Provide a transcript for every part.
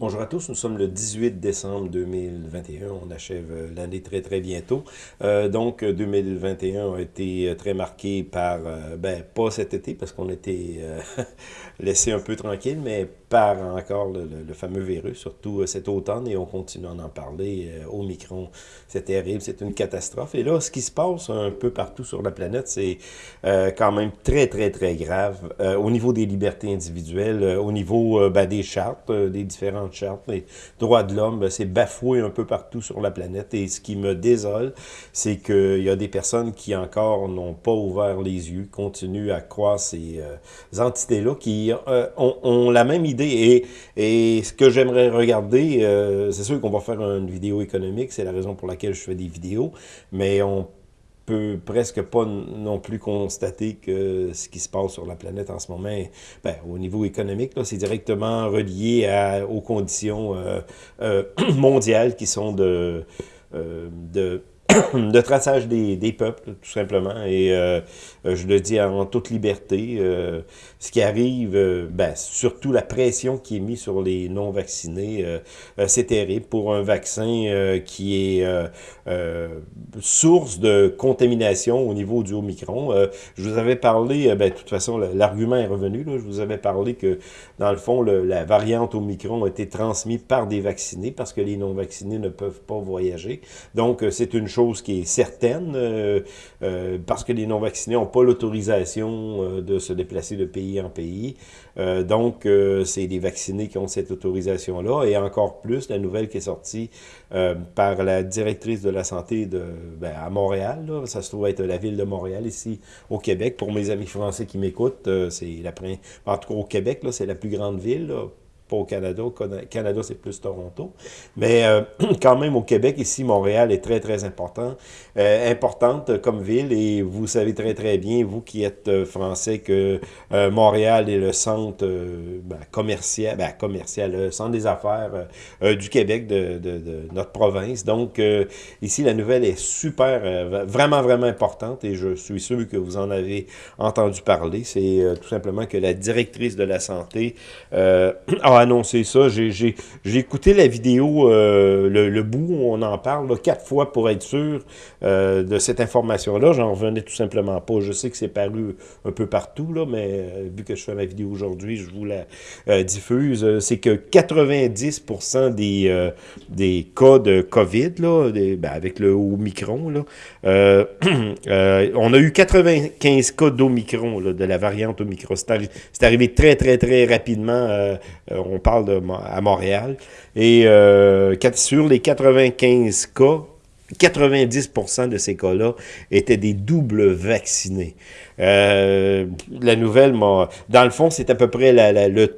Bonjour à tous, nous sommes le 18 décembre 2021, on achève euh, l'année très très bientôt. Euh, donc 2021 a été euh, très marqué par, ben pas cet été parce qu'on était laissé un peu tranquille, mais par encore le, fameux virus, surtout cet automne, et on continue à en parler. au micron, c'est terrible, c'est une catastrophe. Et là, ce qui se passe un peu partout sur la planète, c'est quand même très très très grave au niveau des libertés individuelles, au niveau ben, des chartes, des différents charte, les droits de l'homme, ben, c'est bafoué un peu partout sur la planète. Et ce qui me désole, c'est qu'il y a des personnes qui encore n'ont pas ouvert les yeux, continuent à croire ces euh, entités-là, qui euh, ont, la même idée. Et, et ce que j'aimerais regarder, euh, c'est sûr qu'on va faire une vidéo économique, c'est la raison pour laquelle je fais des vidéos, mais on peut presque pas non plus constater que ce qui se passe sur la planète en ce moment, ben, au niveau économique, c'est directement relié aux conditions euh, euh, mondiales qui sont de, euh, de de traçage des, des, peuples, tout simplement. Et euh, je le dis en toute liberté. Euh, ce qui arrive, euh, ben, surtout la pression qui est mise sur les non-vaccinés, c'est terrible pour un vaccin qui est source de contamination au niveau du Omicron. je vous avais parlé, ben, de toute façon, l'argument est revenu. Là, je vous avais parlé que, dans le fond, la variante Omicron a été transmise par des vaccinés parce que les non-vaccinés ne peuvent pas voyager. Donc, c'est une chose qui est certaine, euh, euh, parce que les non-vaccinés n'ont pas l'autorisation euh, de se déplacer de pays en pays. donc, c'est les vaccinés qui ont cette autorisation-là. Et encore plus, la nouvelle qui est sortie par la directrice de la santé de, ben, à Montréal, ça se trouve être la ville de Montréal, ici au Québec. Pour mes amis français qui m'écoutent, c'est la en tout cas au Québec, c'est la plus grande ville, pas au Canada. Canada, c'est plus Toronto. Mais euh, quand même, au Québec, ici, Montréal est très, très important, euh, importante comme ville. Et vous savez très, très bien, vous qui êtes euh, français, que Montréal est le centre ben, commercial, ben, commercial, le centre des affaires du Québec, de, de, de, notre province. Donc, ici, la nouvelle est super, vraiment, vraiment importante. Et je suis sûr que vous en avez entendu parler. C'est tout simplement que la directrice de la santé a annoncer ça. J'ai écouté la vidéo, euh, le, bout où on en parle, quatre fois pour être sûr euh, de cette information-là. J'en revenais tout simplement pas. Je sais que c'est paru un peu partout, là, mais euh, vu que je fais ma vidéo aujourd'hui, je vous la diffuse. C'est que 90% des, des cas de COVID, là, ben, avec le Omicron, là, on a eu 95 cas d'Omicron, de la variante Omicron. C'est arrivé très, très, très rapidement on parle à Montréal. Et euh, sur les 95 cas, 90% de ces cas-là étaient des doubles vaccinés. Euh, la nouvelle, dans le fond, c'est à peu près la, le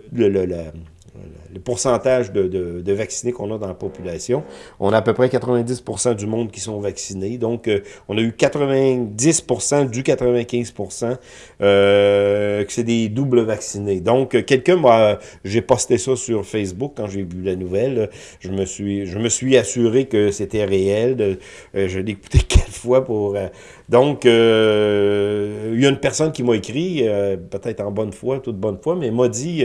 pourcentage de, de, vaccinés qu'on a dans la population. On a à peu près 90% du monde qui sont vaccinés. Donc, euh, on a eu 90% du 95% euh, que c'est des doubles vaccinés. Donc, euh, quelqu'un m'a... J'ai posté ça sur Facebook quand j'ai vu la nouvelle. Je me suis, je me suis assuré que c'était réel. De, je l'ai écouté quatre fois pour... donc, il y a une personne qui m'a écrit, peut-être en bonne foi, toute bonne foi, mais m'a dit,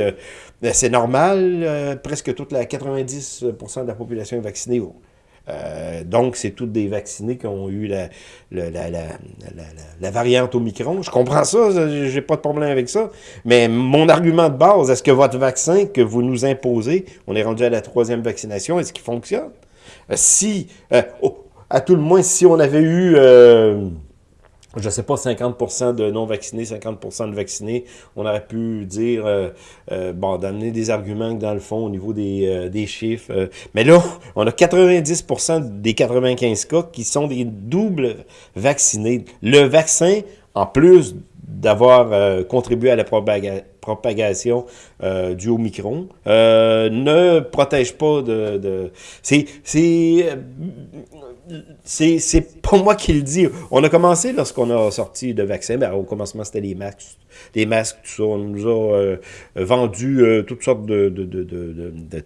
c'est normal euh, presque toute la 90% de la population est vaccinée. Euh, donc, c'est toutes des vaccinés qui ont eu la, la, variante Omicron. Je comprends ça, j'ai pas de problème avec ça. Mais mon argument de base, est-ce que votre vaccin que vous nous imposez, on est rendu à la troisième vaccination, est-ce qu'il fonctionne? Euh, si, à tout le moins, si on avait eu je sais pas, 50% de non-vaccinés, 50% de vaccinés, on aurait pu dire, euh, euh, bon, d'amener des arguments dans le fond au niveau des, euh, des chiffres. mais là, on a 90% des 95 cas qui sont des doubles vaccinés. Le vaccin, en plus d'avoir contribué à la propagation du Omicron, ne protège pas de... de c'est c'est pas moi qui le dis. On a commencé lorsqu'on a sorti le vaccin. Ben, au commencement, c'était les masques, les masques, tout ça. On nous a euh, vendu euh, toutes sortes de,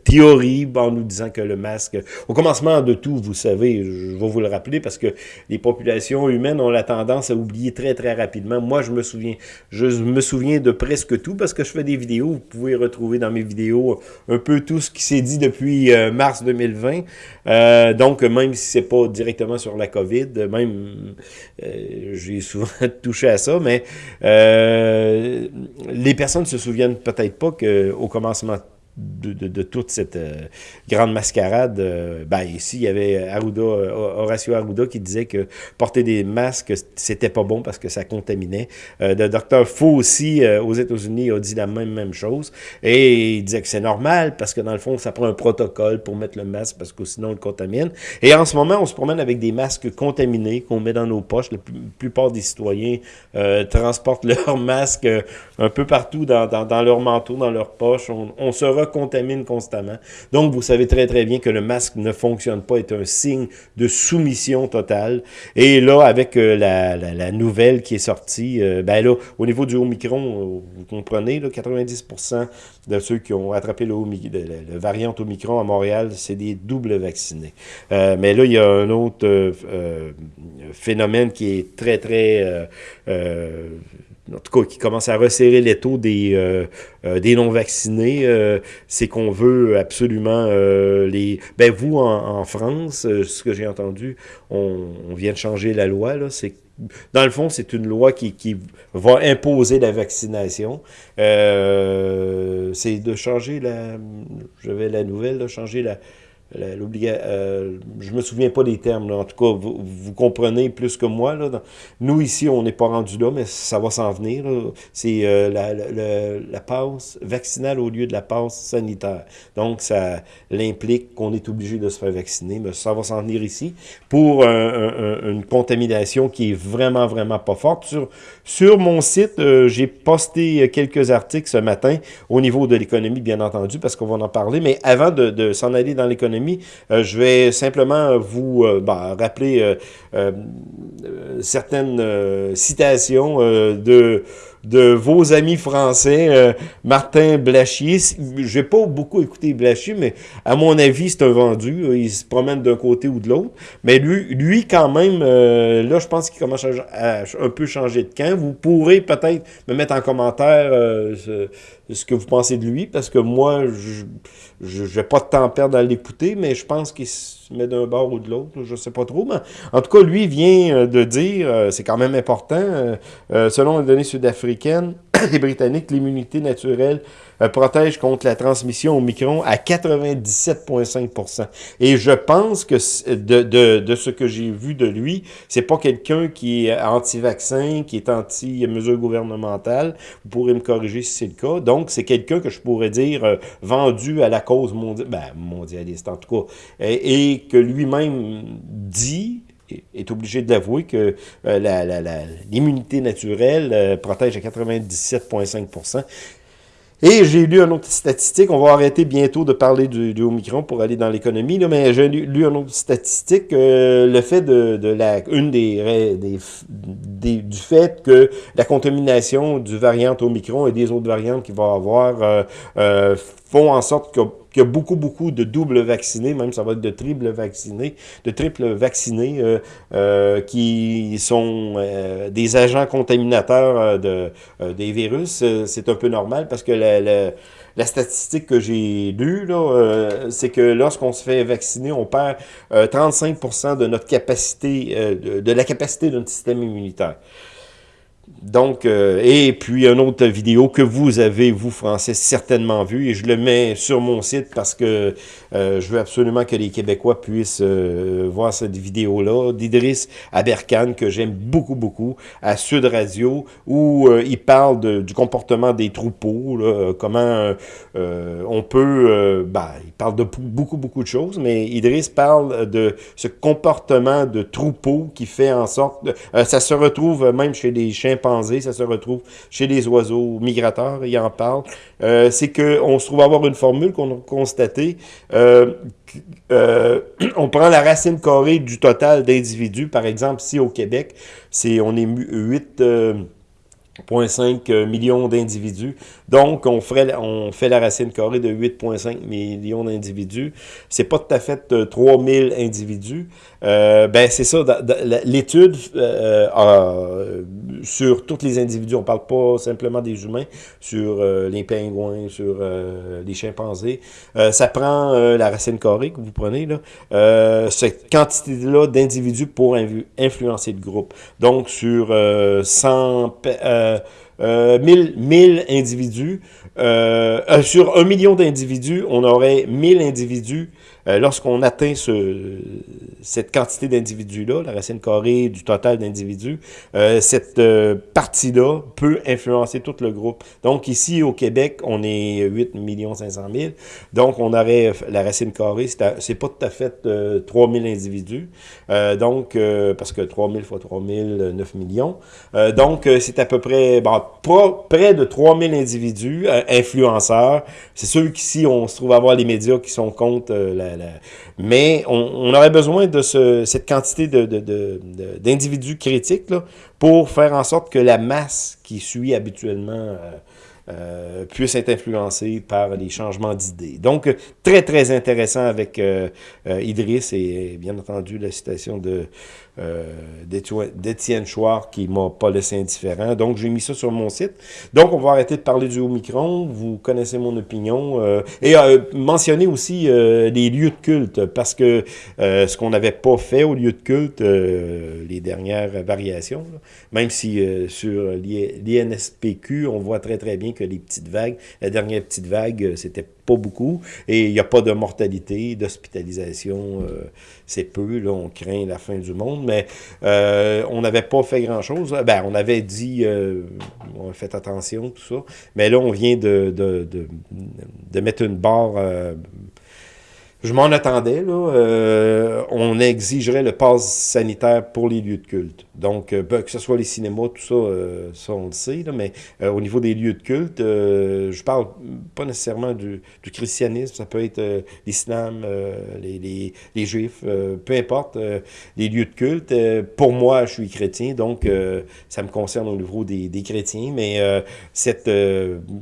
théories en nous disant que le masque... Au commencement de tout, vous savez, je vais vous le rappeler, parce que les populations humaines ont la tendance à oublier très, très rapidement. Moi, je me souviens je me souviens de presque tout, parce que je fais des vidéos. Vous pouvez retrouver dans mes vidéos un peu tout ce qui s'est dit depuis euh, mars 2020. donc, même si c'est pas directement sur la COVID, même, j'ai souvent touché à ça, mais... les personnes se souviennent peut-être pas qu'au commencement de, toute cette euh, grande mascarade. Euh, ben, ici, il y avait Arruda, euh, Horacio Arruda qui disait que porter des masques, c'était pas bon parce que ça contaminait. le docteur Faux aussi, aux États-Unis, a dit la même, même chose. Et il disait que c'est normal parce que dans le fond, ça prend un protocole pour mettre le masque parce que sinon, on le contamine. Et en ce moment, on se promène avec des masques contaminés qu'on met dans nos poches. La plupart des citoyens transportent leurs masques un peu partout dans, dans, leur manteau, dans leur poche. On, on se contamine constamment. Donc, vous savez très, très bien que le masque ne fonctionne pas, est un signe de soumission totale. Et là, avec euh, la, la, nouvelle qui est sortie, euh, ben là, au niveau du Omicron, euh, vous comprenez, là, 90% de ceux qui ont attrapé le, le, variant Omicron à Montréal, c'est des doubles vaccinés. mais là, il y a un autre phénomène qui est très, très en tout cas, qui commence à resserrer les taux des, euh, euh, des non-vaccinés, euh, c'est qu'on veut absolument les... Ben vous, en, France, ce que j'ai entendu, on, vient de changer la loi, là, c'est dans le fond, c'est une loi qui, qui, va imposer la vaccination. c'est de changer la... Je vais la nouvelle, de changer la euh, je me souviens pas des termes, en tout cas, vous, comprenez plus que moi. Nous, ici, on n'est pas rendu là, mais ça va s'en venir. C'est euh, la, la, passe vaccinale au lieu de la passe sanitaire. Donc, ça l'implique qu'on est obligé de se faire vacciner, mais ça va s'en venir ici pour une contamination qui est vraiment, vraiment pas forte. Sur, sur mon site, euh, j'ai posté quelques articles ce matin au niveau de l'économie, bien entendu, parce qu'on va en parler, mais avant de s'en aller dans l'économie, euh, je vais simplement vous euh, bah, rappeler euh, certaines citations de de vos amis français, Martin Blachier. J'ai pas beaucoup écouté Blachier, mais à mon avis, c'est un vendu. Il se promène d'un côté ou de l'autre. Mais lui, lui, quand même, là, je pense qu'il commence à, un peu changer de camp. Vous pourrez peut-être me mettre en commentaire ce que vous pensez de lui, parce que moi, je n'ai pas de temps à perdre à l'écouter, mais je pense qu'il met d'un bord ou de l'autre, je sais pas trop. Mais en tout cas, lui vient euh, de dire, euh, c'est quand même important, euh, selon les données sud-africaines, les Britanniques, l'immunité naturelle euh, protège contre la transmission au micron à 97,5 Et je pense que de, ce que j'ai vu de lui, c'est pas quelqu'un qui est anti-vaccin, qui est anti-mesures gouvernementales. Vous pourrez me corriger si c'est le cas. Donc, c'est quelqu'un que je pourrais dire euh, vendu à la cause mondiale, ben, mondialiste en tout cas, et, que lui-même dit est obligé de l'avouer que euh, l'immunité naturelle protège à 97,5% et j'ai lu une autre statistique, on va arrêter bientôt de parler du, Omicron pour aller dans l'économie, mais j'ai lu, une autre statistique, euh, le fait de, la, une des, des, du fait que la contamination du variant Omicron et des autres variantes qu'il va avoir euh, euh, font en sorte qu'il y a beaucoup, beaucoup de doubles vaccinés, même ça va être de triple vaccinés, de triple vaccinés euh, euh, qui sont euh, des agents contaminateurs de, des virus. C'est un peu normal parce que la, la, statistique que j'ai lue, c'est que lorsqu'on se fait vacciner, on perd 35% de notre capacité, de, de la capacité notre système immunitaire. Donc, euh, et puis une autre vidéo que vous avez, vous Français, certainement vu, et je le mets sur mon site parce que euh, je veux absolument que les Québécois puissent euh, voir cette vidéo-là d'Idriss Aberkan, que j'aime beaucoup, beaucoup, à Sud Radio, où il parle du comportement des troupeaux, comment on peut, bah, parle de beaucoup, beaucoup de choses, mais Idriss parle de ce comportement de troupeau qui fait en sorte... Euh, ça se retrouve même chez les chimpanzés, ça se retrouve chez les oiseaux migrateurs, il en parle. Euh, C'est qu'on se trouve avoir une formule qu'on a constatée. Euh, euh, on prend la racine carrée du total d'individus. Par exemple, si au Québec, c'est on est 8... 0,5 millions d'individus. Donc, on, ferait, on fait la racine carrée de 8,5 millions d'individus. C'est pas tout à fait 3000 euh, individus. Euh, ben, c'est ça. L'étude euh, euh, sur tous les individus, on parle pas simplement des humains, sur les pingouins, sur les chimpanzés. ça prend la racine carrée que vous prenez, là, cette quantité-là d'individus pour influencer le groupe. Donc, sur 100... Euh, 1000, 1000 individus, euh, euh, sur un million d'individus, on aurait 1000 individus euh, lorsqu'on atteint ce, cette quantité d'individus-là, la racine carrée du total d'individus, euh, cette euh, partie-là peut influencer tout le groupe. Donc ici, au Québec, on est 8 500 000. Donc on aurait la racine carrée, c'est pas tout à fait 3 000 individus. donc, parce que 3 000 fois 3 000, 9 millions. donc, c'est à peu près, bon, près de 3 000 individus, influenceurs. C'est sûr qu'ici, on se trouve à avoir les médias qui sont contre la, mais on, aurait besoin de cette quantité d'individus critiques pour faire en sorte que la masse qui suit habituellement euh, euh, puisse être influencée par les changements d'idées. Donc, très, très intéressant avec euh, Idriss et bien entendu la citation de euh, d'Étienne Chouard qui m'a pas laissé indifférent. Donc, j'ai mis ça sur mon site. Donc, on va arrêter de parler du Omicron. Vous connaissez mon opinion. Euh, et euh, mentionner aussi les lieux de culte, parce que ce qu'on n'avait pas fait au lieu de culte, les dernières variations, même si sur l'INSPQ, on voit très très bien que les petites vagues, la dernière petite vague, c'était pas beaucoup, et il n'y a pas de mortalité, d'hospitalisation, c'est peu, là, on craint la fin du monde, mais euh, on n'avait pas fait grand-chose. Ben, on avait dit, euh, on fait attention, tout ça, mais là, on vient de, de, de, mettre une barre... Euh, je m'en attendais, là. Euh, on exigerait le pass sanitaire pour les lieux de culte. Donc, euh, ben, que ce soit les cinémas, tout ça, euh, ça on le sait, là, mais au niveau des lieux de culte, je parle pas nécessairement du, christianisme, ça peut être l'islam, les, les, juifs, peu importe, les lieux de culte. pour moi, je suis chrétien, donc ça me concerne au niveau des, des chrétiens, mais cette,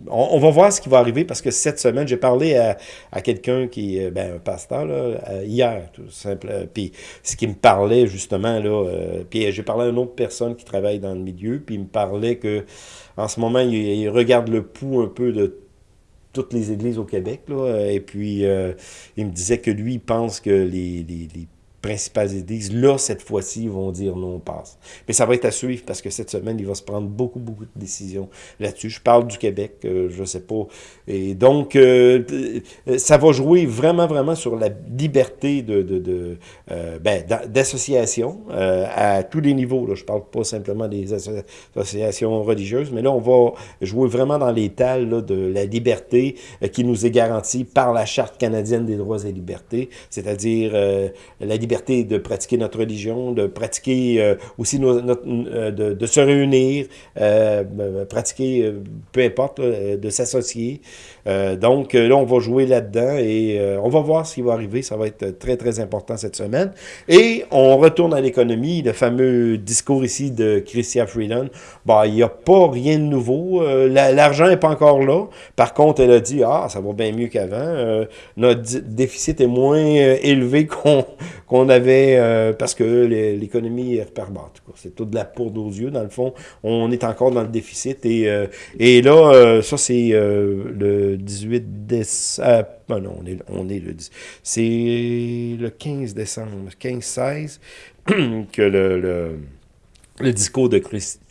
on, va voir ce qui va arriver parce que cette semaine, j'ai parlé à, à quelqu'un qui, ben, pasteur, là, euh, hier, tout simple. Puis ce qui me parlait, justement, là, euh, puis j'ai parlé une autre personne qui travaille dans le milieu, puis il me parlait que en ce moment, il, regarde le pouls un peu de toutes les églises au Québec, là, et puis euh, il me disait que lui, il pense que les, principales églises, là, cette fois-ci, vont dire non, on passe. Mais ça va être à suivre parce que cette semaine, il va se prendre beaucoup, beaucoup de décisions là-dessus. Je parle du Québec, euh, je sais pas. Et donc, euh, ça va jouer vraiment, vraiment sur la liberté de, de, euh, ben, d'association à tous les niveaux. Je parle pas simplement des associations religieuses, mais là, on va jouer vraiment dans l'étal de la liberté qui nous est garantie par la Charte canadienne des droits et libertés, c'est-à-dire la liberté de pratiquer notre religion, de pratiquer euh, aussi notre, euh, de, de, se réunir, euh, pratiquer, peu importe, de s'associer. Donc là, on va jouer là-dedans et on va voir ce qui va arriver. Ça va être très, très important cette semaine. Et on retourne à l'économie. Le fameux discours ici de Christian Freeland. Bah, il n'y a pas rien de nouveau. L'argent n'est pas encore là. Par contre, elle a dit, ah, ça va bien mieux qu'avant. notre déficit est moins élevé qu'on avait, euh, parce que l'économie est repartante. C'est tout de la poudre aux yeux, dans le fond. On est encore dans le déficit. Et, euh, et là, euh, ça, c'est le 18 décembre. Ben non, on est, on est le... C'est le 15 décembre, 15-16, que le, le, discours de Christ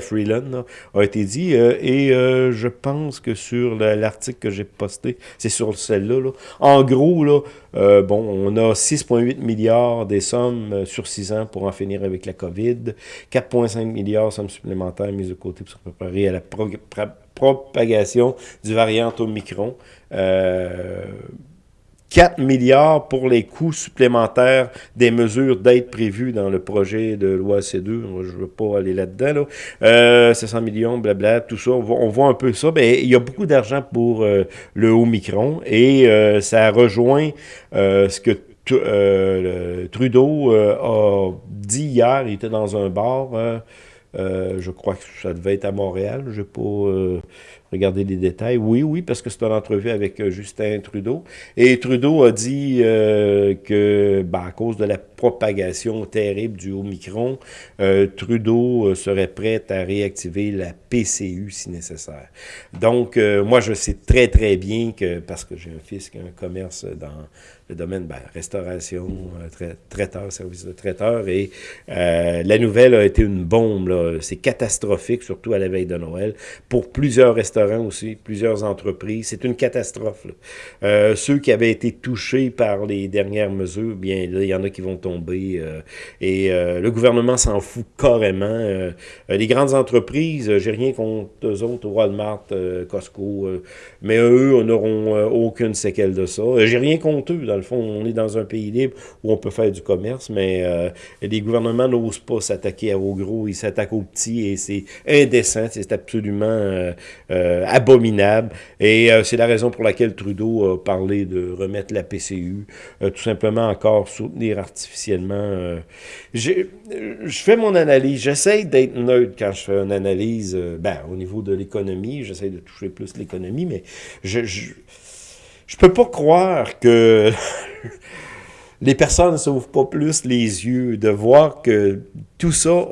Freeland a été dit. Euh, et euh, je pense que sur l'article que j'ai posté, c'est sur celle-là. En gros, là, euh, bon, on a 6,8 milliards des sommes sur 6 ans pour en finir avec la COVID. 4,5 milliards sommes supplémentaires mises de côté pour se préparer à la propagation du variant Omicron. 4 milliards pour les coûts supplémentaires des mesures d'aide prévues dans le projet de loi C2. je ne veux pas aller là-dedans. Là. Euh, 700 millions, blabla, tout ça. On voit, un peu ça. Ben, il y a beaucoup d'argent pour euh, le haut micron et euh, ça rejoint euh, ce que Trudeau a dit hier. Il était dans un bar. Je crois que ça devait être à Montréal. Je n'ai pas Regardez les détails. Oui, oui, parce que c'est une entrevue avec euh, Justin Trudeau. Et Trudeau a dit euh, que, ben, à cause de la propagation terrible du Omicron, euh, Trudeau serait prêt à réactiver la PCU si nécessaire. Donc, moi, je sais très, très bien que, parce que j'ai un fils qui a un commerce dans le domaine, ben, restauration, traiteur, service de traiteur, et la nouvelle a été une bombe. C'est catastrophique, surtout à la veille de Noël, pour plusieurs restaurants aussi, plusieurs entreprises. C'est une catastrophe. Euh, ceux qui avaient été touchés par les dernières mesures, bien, il y en a qui vont tomber. Euh, et euh, le gouvernement s'en fout carrément. les grandes entreprises, j'ai rien contre eux autres, Walmart, Costco, mais eux n'auront aucune séquelle de ça. j'ai rien contre eux, le fond. On est dans un pays libre où on peut faire du commerce, mais les gouvernements n'osent pas s'attaquer aux gros, ils s'attaquent aux petits et c'est indécent, c'est absolument euh, abominable. Et euh, c'est la raison pour laquelle Trudeau a parlé de remettre la PCU, euh, tout simplement encore soutenir artificiellement. je fais mon analyse, j'essaie d'être neutre quand je fais une analyse, ben, au niveau de l'économie, j'essaie de toucher plus l'économie, mais je, je, je peux pas croire que les personnes ne s'ouvrent pas plus les yeux de voir que tout ça,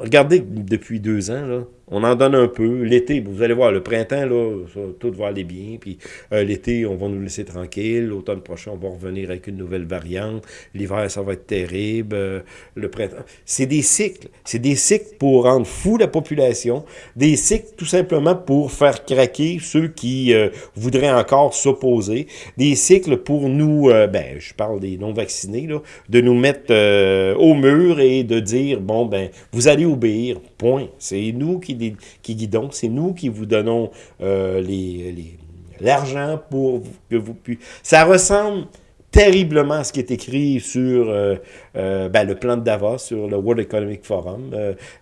regardez depuis deux ans, là, on en donne un peu. L'été, vous allez voir, le printemps, là, tout va aller bien. Puis euh, l'été, on va nous laisser tranquille. L'automne prochain, on va revenir avec une nouvelle variante. L'hiver, ça va être terrible. Euh, le printemps. C'est des cycles. C'est des cycles pour rendre fou la population. Des cycles tout simplement pour faire craquer ceux qui euh, voudraient encore s'opposer. Des cycles pour nous, ben, je parle des non-vaccinés, de nous mettre au mur et de dire, bon, ben, vous allez obéir. Point. C'est nous qui guidons, c'est nous qui vous donnons euh, l'argent pour que vous puissiez... Ça ressemble terriblement à ce qui est écrit sur euh, euh, ben, le plan de Davos, sur le World Economic Forum,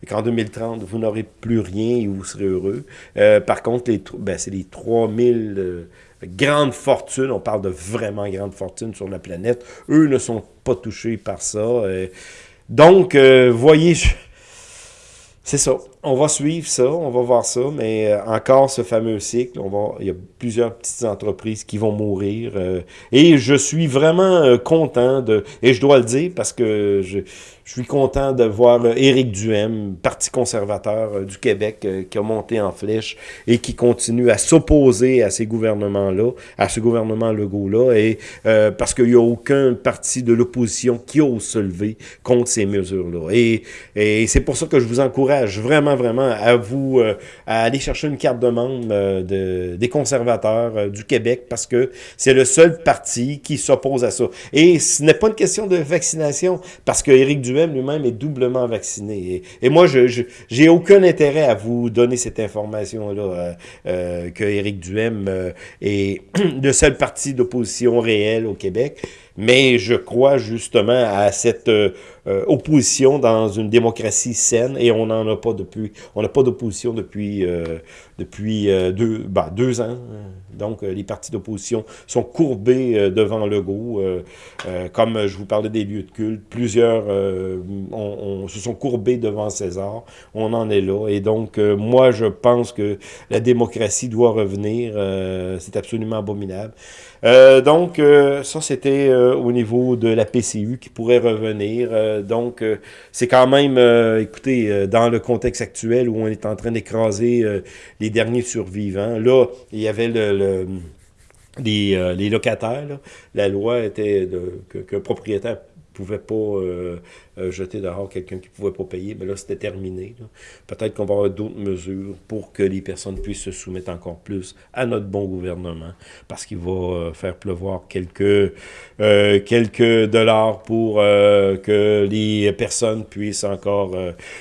qu'en 2030, vous n'aurez plus rien et vous serez heureux. par contre, ben, c'est les 3000 grandes fortunes, on parle de vraiment grandes fortunes sur la planète, eux ne sont pas touchés par ça. donc, voyez... C'est ça. On va suivre ça, on va voir ça, mais euh, encore ce fameux cycle, il y a plusieurs petites entreprises qui vont mourir. Euh, et je suis vraiment euh, content de, et je dois le dire parce que je, suis content de voir Éric Duhem, Parti conservateur du Québec, qui a monté en flèche et qui continue à s'opposer à ces gouvernements-là, à ce gouvernement Legault-là, et parce qu'il n'y a aucun parti de l'opposition qui ose se lever contre ces mesures-là. Et c'est pour ça que je vous encourage vraiment, vraiment à vous euh, à aller chercher une carte de membre euh, de, des conservateurs euh, du Québec parce que c'est le seul parti qui s'oppose à ça. Et ce n'est pas une question de vaccination parce que Éric Duhem lui-même est doublement vacciné. Et, moi, je j'ai aucun intérêt à vous donner cette information-là que Éric Duhem est le seul parti d'opposition réel au Québec mais je crois justement à cette euh, euh, opposition dans une démocratie saine et on n'en a pas depuis, on n'a pas d'opposition depuis euh, depuis deux, bah, deux ans. Donc les partis d'opposition sont courbés devant Legault, comme je vous parlais des lieux de culte, plusieurs on, se sont courbés devant César. On en est là et donc moi je pense que la démocratie doit revenir. C'est absolument abominable. donc ça c'était au niveau de la PCU qui pourrait revenir. Euh, donc, euh, c'est quand même, euh, écoutez, dans le contexte actuel où on est en train d'écraser les derniers survivants, là, il y avait le, les, locataires. La loi était qu'un propriétaire pouvait pas euh, euh, jeter dehors quelqu'un qui pouvait pas payer, mais là, c'était terminé. Peut-être qu'on va avoir d'autres mesures pour que les personnes puissent se soumettre encore plus à notre bon gouvernement, parce qu'il va faire pleuvoir quelques, quelques dollars pour que les personnes puissent encore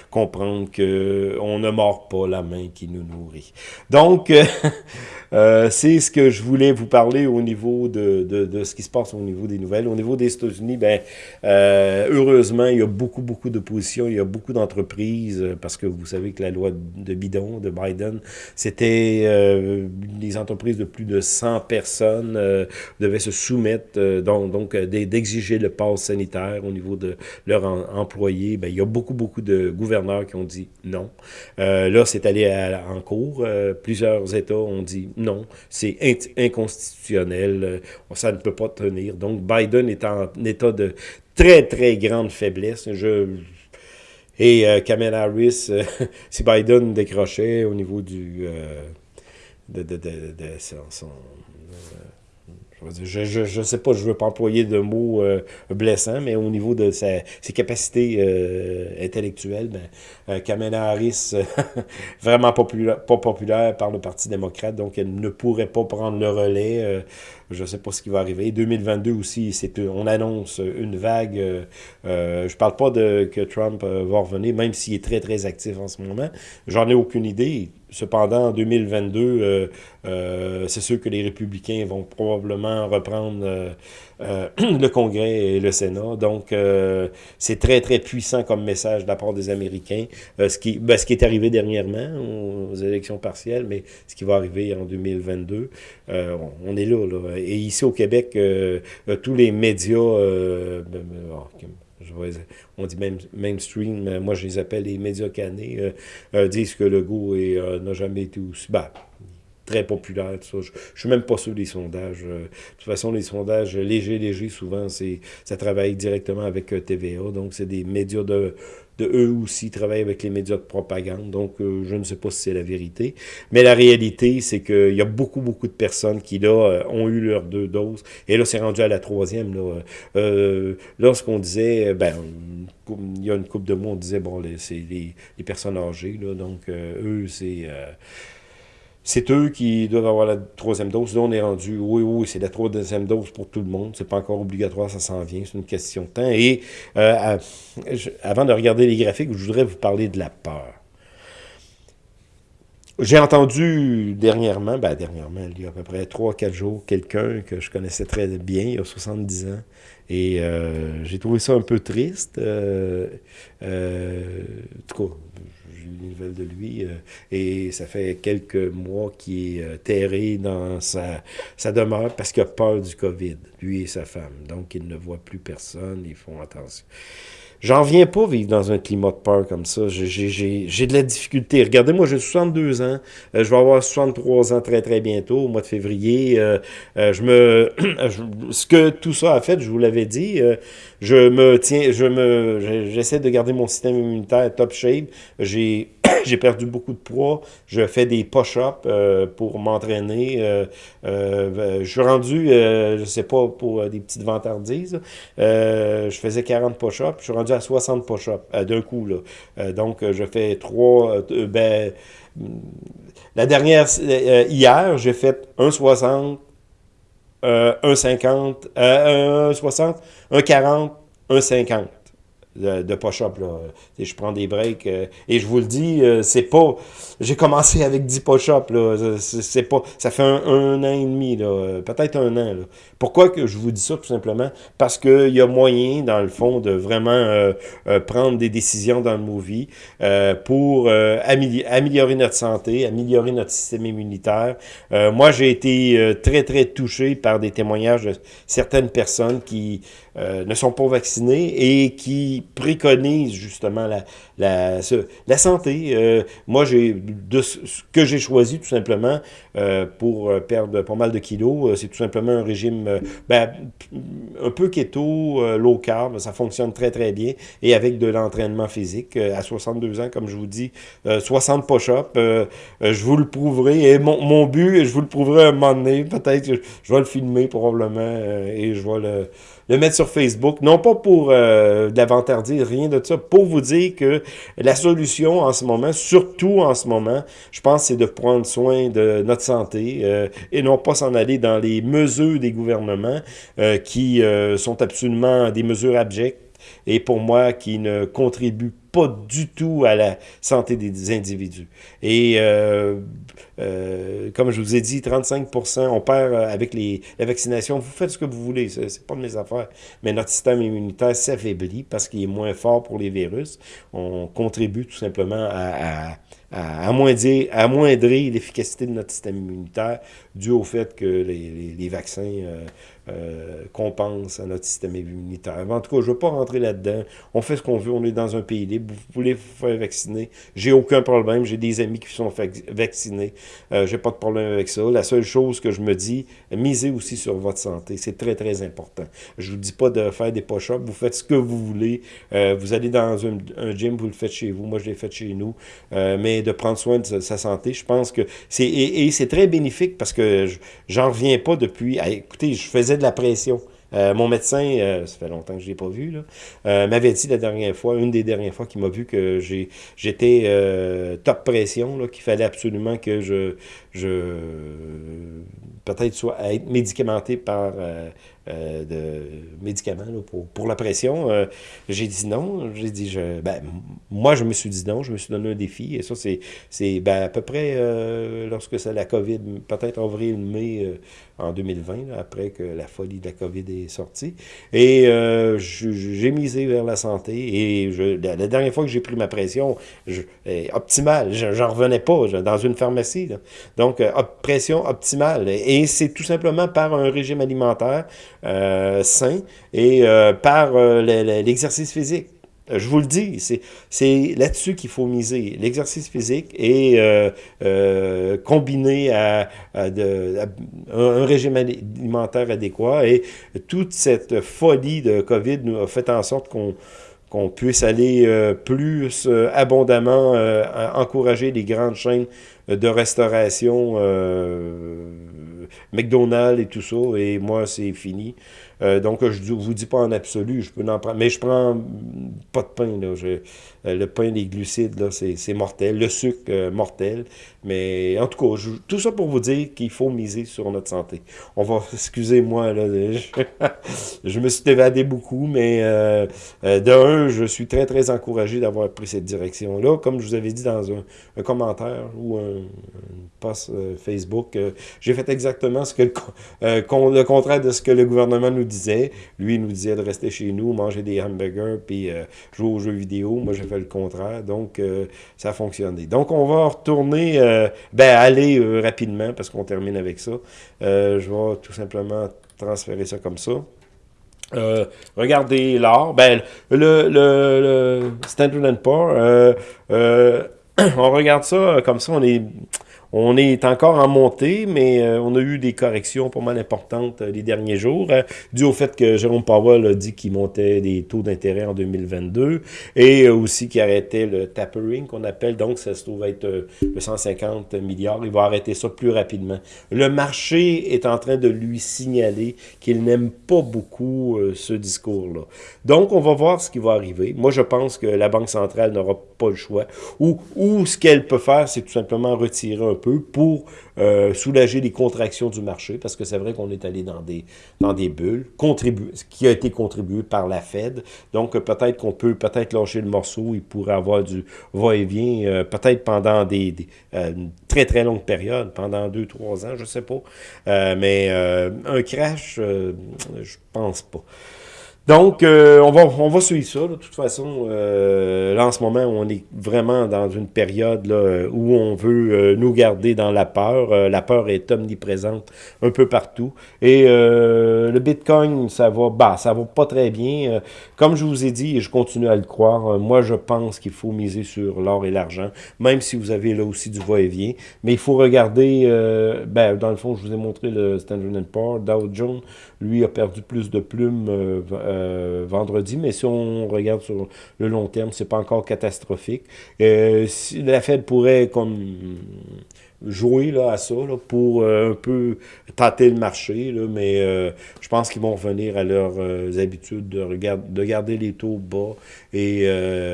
comprendre qu'on ne mord pas la main qui nous nourrit. Donc, Euh, c'est ce que je voulais vous parler au niveau de, de, de, ce qui se passe au niveau des nouvelles. Au niveau des États-Unis, ben, euh, heureusement, il y a beaucoup, beaucoup d'opposition, il y a beaucoup d'entreprises, euh, parce que vous savez que la loi de bidon de Biden, c'était euh, les entreprises de plus de 100 personnes euh, devaient se soumettre, donc, donc d'exiger le pass sanitaire au niveau de leurs employés. Ben, il y a beaucoup, beaucoup de gouverneurs qui ont dit non. là, c'est allé en cours. plusieurs États ont dit non, c'est inconstitutionnel, euh, ça ne peut pas tenir. Donc, Biden est en état de très, très grande faiblesse. Je, et euh, Kamala Harris, euh, si Biden décrochait au niveau du... son je ne sais pas, je ne veux pas employer de mots euh, blessants, mais au niveau de sa, ses capacités intellectuelles, ben, Kamala Harris, vraiment pas populaire par le Parti démocrate, donc elle ne pourrait pas prendre le relais. Je ne sais pas ce qui va arriver. 2022 aussi, c'est on annonce une vague. je parle pas de que Trump va revenir, même s'il est très, très actif en ce moment. J'en ai aucune idée. Cependant, en 2022, euh, euh, c'est sûr que les républicains vont probablement reprendre euh, euh le Congrès et le Sénat. Donc, euh, c'est très, très puissant comme message de la part des Américains. ce, qui, ben, ce qui est arrivé dernièrement aux, élections partielles, mais ce qui va arriver en 2022, on, est là, là, Et ici au Québec, tous les médias... Ben, ben, oh, on dit même mainstream, moi je les appelle les médias canés, euh, euh, disent que le goût euh, n'a jamais été aussi... Bah, très populaire, tout ça. Je, je suis même pas sûr des sondages. de toute façon, les sondages légers, légers, souvent, c'est ça travaille directement avec TVA. Donc, c'est des médias de de eux aussi travaillent avec les médias de propagande. Donc, euh, je ne sais pas si c'est la vérité. Mais la réalité, c'est qu'il y a beaucoup, beaucoup de personnes qui, là, euh, ont eu leurs deux doses. Et là, c'est rendu à la troisième. Là. Euh, lorsqu'on disait, ben, il y a une couple de mois, on disait, bon, c'est les, les, personnes âgées. Là, donc, eux, c'est c'est eux qui doivent avoir la troisième dose. Là, on est rendu, oui, oui, c'est la troisième dose pour tout le monde. C'est pas encore obligatoire, ça s'en vient. C'est une question de temps. Et euh, avant de regarder les graphiques, je voudrais vous parler de la peur. J'ai entendu dernièrement, ben dernièrement, il y a à peu près 3-4 jours, quelqu'un que je connaissais très bien, il y a 70 ans, et euh, j'ai trouvé ça un peu triste. Euh, euh, en tout cas, une nouvelle de lui, euh, et ça fait quelques mois qu'il est euh, terré dans sa, sa demeure parce qu'il a peur du COVID, lui et sa femme. Donc, il ne voit plus personne, ils font attention. J'en viens pas vivre dans un climat de peur comme ça. J'ai de la difficulté. Regardez, moi, j'ai 62 ans. Euh, je vais avoir 63 ans très, très bientôt, au mois de février. Euh, euh, je me, ce que tout ça a fait, je vous l'avais dit, je me tiens, je me, j'essaie de garder mon système immunitaire top shape. J'ai j'ai perdu beaucoup de poids. Je fais des push-ups euh, pour m'entraîner. Euh, euh, je suis rendu, je sais pas, pour des petites vantardises. je faisais 40 push-ups. Je suis rendu à 60 push-ups d'un coup. Là. donc, je fais trois... ben, la dernière, hier, j'ai fait 1,60, 1,50, 1,60, 1,40, 1,50 de, de push-up. Je prends des breaks. Euh, et je vous le dis, euh, c'est pas... J'ai commencé avec 10 push-up. C'est pas... Ça fait un, an et demi, peut-être un an. Là. Pourquoi que je vous dis ça, tout simplement? Parce qu'il y a moyen, dans le fond, de vraiment euh, prendre des décisions dans le movie pour améliorer notre santé, améliorer notre système immunitaire. moi, j'ai été très, très touché par des témoignages de certaines personnes qui ne sont pas vaccinées et qui préconise justement la, la, la santé. Euh, moi, j'ai de ce que j'ai choisi tout simplement euh, pour euh, perdre pas mal de kilos, c'est tout simplement un régime ben, un peu keto, low carb, ça fonctionne très très bien et avec de l'entraînement physique. à 62 ans, comme je vous dis, 60 push-ups, je vous le prouverai et mon, mon but, je vous le prouverai un moment donné, peut-être je vais le filmer probablement et je vais le le mettre sur Facebook, non pas pour euh, rien de ça, pour vous dire que la solution en ce moment, surtout en ce moment, je pense, c'est de prendre soin de notre santé euh, et non pas s'en aller dans les mesures des gouvernements euh, qui euh, sont absolument des mesures abjectes et pour moi qui ne contribuent pas du tout à la santé des individus. Et euh, euh, comme je vous ai dit, 35% on perd euh, avec les, la vaccination. Vous faites ce que vous voulez, c'est pas de mes affaires. Mais notre système immunitaire s'affaiblit parce qu'il est moins fort pour les virus. On contribue tout simplement à, à à amoindrir, amoindrir l'efficacité de notre système immunitaire dû au fait que les, vaccins euh, euh, compensent à notre système immunitaire. En tout cas, je ne veux pas rentrer là-dedans. On fait ce qu'on veut, on est dans un pays libre. Vous voulez vous faire vacciner? J'ai aucun problème. J'ai des amis qui sont vaccinés. Euh, J'ai pas de problème avec ça. La seule chose que je me dis, misez aussi sur votre santé. C'est très, très important. Je vous dis pas de faire des push-ups. Vous faites ce que vous voulez. Euh, vous allez dans un, gym, vous le faites chez vous. Moi, je l'ai fait chez nous. Mais de prendre soin de sa santé. Je pense que c'est et, c'est très bénéfique parce que j'en reviens pas depuis. écoutez, je faisais de la pression. Euh, mon médecin, euh, ça fait longtemps que je ne l'ai pas vu, euh, m'avait dit la dernière fois, une des dernières fois qu'il m'a vu que j'étais top pression, qu'il fallait absolument que je, je peut-être soit être médicamenté par euh, de médicaments pour, pour, la pression. Euh, j'ai dit non. J'ai dit, je, ben, moi, je me suis dit non. Je me suis donné un défi. Et ça, c'est ben, à peu près euh, lorsque c'est la COVID, peut-être avril-mai en 2020, après que la folie de la COVID est sortie. Et j'ai misé vers la santé. Et je, la, dernière fois que j'ai pris ma pression, je, optimale, j'en revenais pas dans une pharmacie. Donc, pression optimale. Et c'est tout simplement par un régime alimentaire, euh, sain et euh, par euh, l'exercice physique. Je vous le dis, c'est là-dessus qu'il faut miser. L'exercice physique est combiné à, un régime alimentaire adéquat et toute cette folie de COVID nous a fait en sorte qu'on qu'on puisse aller plus abondamment encourager les grandes chaînes de restauration McDonald's et tout ça, et moi, c'est fini. Euh, donc, je ne vous dis pas en absolu, je peux en prendre, mais je prends pas de pain, euh, le pain, les glucides, c'est mortel. Le sucre, euh, mortel. Mais en tout cas, tout ça pour vous dire qu'il faut miser sur notre santé. On va, excusez-moi, là, je, me suis évadé beaucoup, mais euh, de un, je suis très, très encouragé d'avoir pris cette direction-là. Comme je vous avais dit dans un, commentaire ou un, post Facebook, j'ai fait exactement ce que le, contraire de ce que le gouvernement nous disait. Lui, il nous disait de rester chez nous, manger des hamburgers, puis jouer aux jeux vidéo. Moi, j'ai fait le contraire. Donc, euh, ça a fonctionné. Donc, on va retourner, euh, ben, aller euh, rapidement parce qu'on termine avec ça. je vais tout simplement transférer ça comme ça. regardez l'or. Ben, le, le, Standard Poor's, on regarde ça comme ça, on est on est encore en montée, mais euh, on a eu des corrections pas mal importantes euh, les derniers jours, euh, dû au fait que Jérôme Powell a dit qu'il montait des taux d'intérêt en 2022 et aussi qu'il arrêtait le tapering qu'on appelle, donc ça se trouve être 150 milliards. Il va arrêter ça plus rapidement. Le marché est en train de lui signaler qu'il n'aime pas beaucoup ce discours-là. Donc, on va voir ce qui va arriver. Moi, je pense que la Banque centrale n'aura pas le choix. Ou, ou ce qu'elle peut faire, c'est tout simplement retirer un peu pour euh, soulager les contractions du marché, parce que c'est vrai qu'on est allé dans des, dans des bulles, ce qui a été contribué par la Fed. Donc, euh, peut-être qu'on peut peut-être lâcher le morceau, il pourrait avoir du va-et-vient, euh, peut-être pendant des, une très très longue période, pendant deux, trois ans, je sais pas. mais un crash, je pense pas. Donc, euh, on, va, on va suivre ça. De toute façon, euh, là, en ce moment, on est vraiment dans une période là, où on veut euh, nous garder dans la peur. la peur est omniprésente un peu partout. Et le Bitcoin, ça va bah, ça va pas très bien. comme je vous ai dit, et je continue à le croire, moi, je pense qu'il faut miser sur l'or et l'argent, même si vous avez là aussi du va-et-vient. Mais il faut regarder, ben, dans le fond, je vous ai montré le Standard Poor's, Dow Jones, lui a perdu plus de plumes euh, vendredi, mais si on regarde sur le long terme, c'est pas encore catastrophique. Euh, la Fed pourrait comme jouer là, à ça là, pour euh, un peu tâter le marché, là, mais euh, je pense qu'ils vont revenir à leurs euh, habitudes de, de garder les taux bas et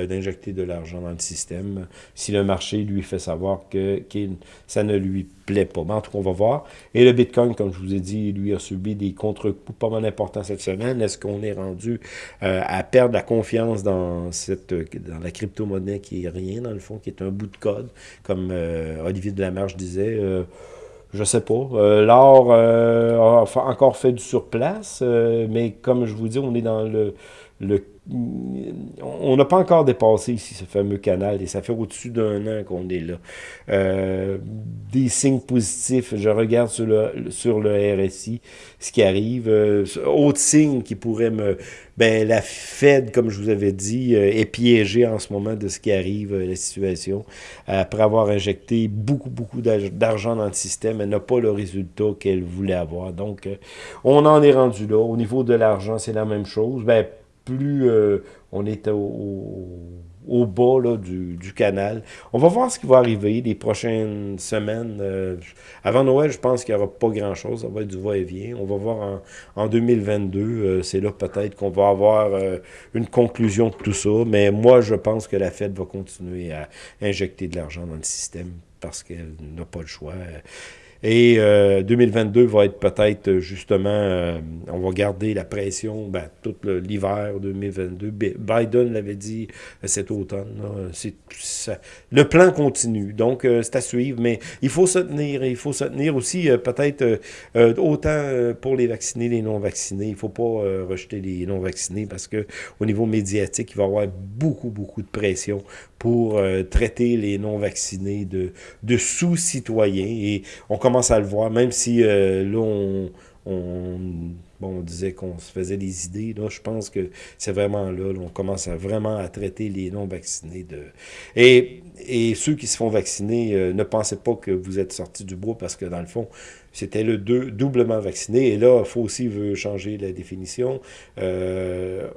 d'injecter de l'argent dans le système si le marché lui fait savoir que ça ne lui plaît pas. Mais en tout cas, on va voir. Et le Bitcoin, comme je vous ai dit, lui a subi des contre-coups pas mal importants cette semaine. Est-ce qu'on est rendu à perdre la confiance dans cette dans la crypto-monnaie qui est rien, dans le fond, qui est un bout de code, comme Olivier Delamarche je disais, euh, je sais pas. Euh, L'or euh, a encore fait du surplace, mais comme je vous dis, on est dans le, le on n'a pas encore dépassé ici ce fameux canal et ça fait au-dessus d'un an qu'on est là. Euh, des signes positifs, je regarde sur le, sur le RSI ce qui arrive. Euh, autre signe qui pourrait me... Ben, la Fed, comme je vous avais dit, euh, est piégée en ce moment de ce qui arrive, la situation. Après avoir injecté beaucoup, beaucoup d'argent dans le système, elle n'a pas le résultat qu'elle voulait avoir. Donc, on en est rendu là. Au niveau de l'argent, c'est la même chose. Ben, plus euh, on est au, bas là, du, canal. On va voir ce qui va arriver les prochaines semaines. Euh, avant Noël, je pense qu'il n'y aura pas grand-chose. Ça va être du va-et-vient. On va voir en, 2022. Euh, c'est là peut-être qu'on va avoir une conclusion de tout ça. Mais moi, je pense que la Fed va continuer à injecter de l'argent dans le système parce qu'elle n'a pas le choix. Et 2022 euh, va être peut-être justement, euh, on va garder la pression ben, tout l'hiver 2022. Biden l'avait dit euh, cet automne. le plan continue, donc c'est à suivre, mais il faut se tenir. Il faut se tenir aussi peut-être autant pour les vaccinés, les non-vaccinés. Il ne faut pas rejeter les non-vaccinés parce que au niveau médiatique, il va y avoir beaucoup, beaucoup de pression pour traiter les non-vaccinés de, sous-citoyens. Et on commence à le voir, même si euh, là, on, on, disait qu'on se faisait des idées. Là, je pense que c'est vraiment là, on commence vraiment à traiter les non-vaccinés. de et, et ceux qui se font vacciner, euh, ne pensez pas que vous êtes sortis du bois parce que dans le fond, c'était le deux, doublement vacciné. Et là, il faut aussi veut changer la définition. Euh,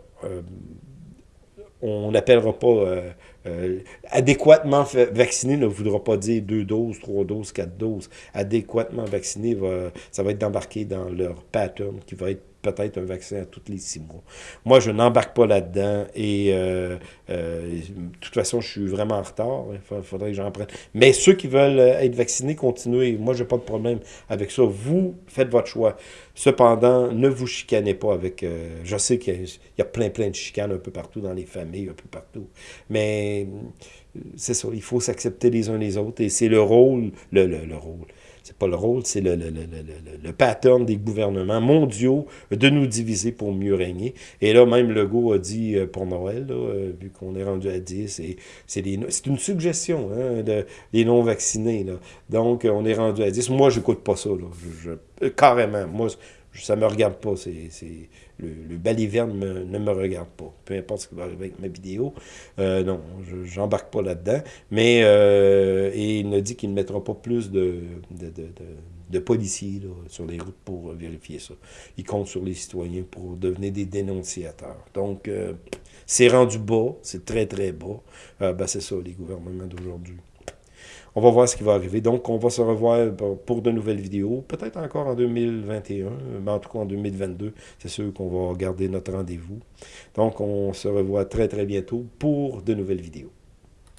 on n'appellera pas euh, euh, adéquatement vacciné ne voudra pas dire deux doses, trois doses, quatre doses. Adéquatement vacciné, va, ça va être embarqué dans leur pattern qui va être peut-être un vaccin à tous les six mois. Moi, je n'embarque pas là-dedans et euh, euh, de toute façon, je suis vraiment en retard. Il faudrait que j'en prenne. Mais ceux qui veulent euh, être vaccinés, continuez. Moi, je n'ai pas de problème avec ça. Vous, faites votre choix. Cependant, ne vous chicanez pas avec... je sais qu'il y, a plein, plein de chicanes un peu partout dans les familles, un peu partout. Mais c'est ça, il faut s'accepter les uns les autres et c'est le rôle, le, le, le rôle, c'est pas le rôle, c'est le, pattern des gouvernements mondiaux de nous diviser pour mieux régner. Et là, même Legault a dit euh, pour Noël, euh, vu qu'on est rendu à 10, c'est une suggestion hein, des non-vaccinés. Donc, on est rendu à 10. Moi, je n'écoute pas ça. Là. carrément. Moi, ça me regarde pas. C'est le, le baliverne ne me regarde pas. Peu importe ce qui va arriver avec ma vidéo. Euh, non, je n'embarque pas là-dedans. Mais euh, et il ne dit qu'il ne mettra pas plus de, de, de, de policiers là, sur les routes pour vérifier ça. Il compte sur les citoyens pour devenir des dénonciateurs. Donc, euh, c'est rendu bas, c'est très très bas. Euh, ben, c'est ça, les gouvernements d'aujourd'hui. On va voir ce qui va arriver. Donc, on va se revoir pour de nouvelles vidéos, peut-être encore en 2021, mais en tout cas en 2022, c'est sûr qu'on va garder notre rendez-vous. Donc, on se revoit très, très bientôt pour de nouvelles vidéos.